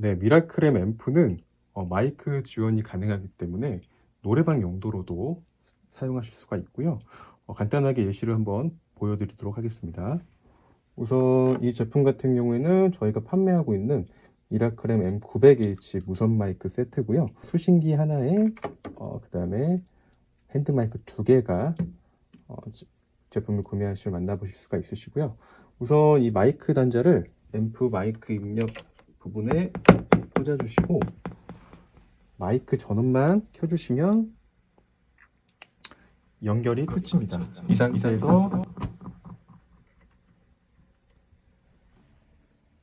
네, 미라클엠 앰프는 어, 마이크 지원이 가능하기 때문에 노래방 용도로도 사용하실 수가 있고요. 어, 간단하게 예시를 한번 보여드리도록 하겠습니다. 우선 이 제품 같은 경우에는 저희가 판매하고 있는 미라클엠 M900H 무선 마이크 세트고요. 수신기 하나에 어, 그 다음에 핸드 마이크 두 개가 어, 지- 제품을 구매하시면 만나보실 수가 있으시고요. 우선 이 마이크 단자를 앰프 마이크 입력 부분에 꽂아주시고 마이크 전원만 켜주시면 연결이 끝입니다. 이 상태에서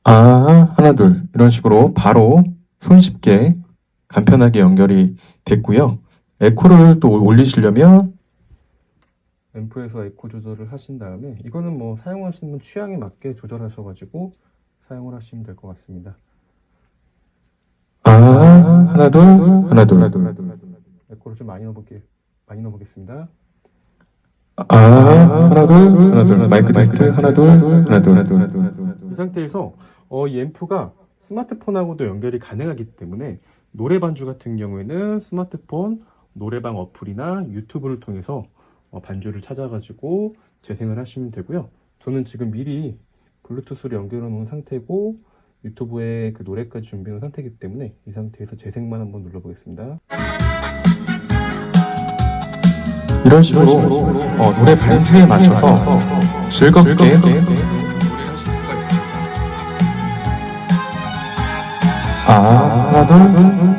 아 하나 둘 이런 식으로 바로 손쉽게 간편하게 연결이 됐고요. 에코를 또 올리시려면 앰프에서 에코 조절을 하신 다음에 이거는 뭐 사용하시는 분 취향에 맞게 조절하셔가지고 사용을 하시면 될 것 같습니다. 아, 하나, 둘, 하나, 둘. 에코를 좀 많이 넣어볼게 많이 넣어보겠습니다. 아, 하나, 둘, 하나, 둘. 마이크 테스트, 하나, 둘, 하나, 둘, 하나, 둘. 이 상태에서 어, 이 앰프가 스마트폰하고도 연결이 가능하기 때문에 노래 반주 같은 경우에는 스마트폰 노래방 어플이나 유튜브를 통해서 어, 반주를 찾아가지고 재생을 하시면 되고요. 저는 지금 미리 블루투스로 연결해 놓은 상태고 유튜브에 그 노래까지 준비해 놓은 상태이기 때문에 이 상태에서 재생만 한번 눌러 보겠습니다. 이런 식으로 어, 노래 반주에 맞춰서 즐겁게 노래를 하실 수가 있습니다. 아, 하나, 둘,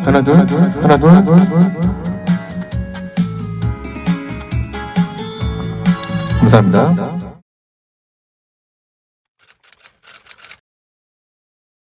하나, 둘, 하나, 둘, 감사합니다.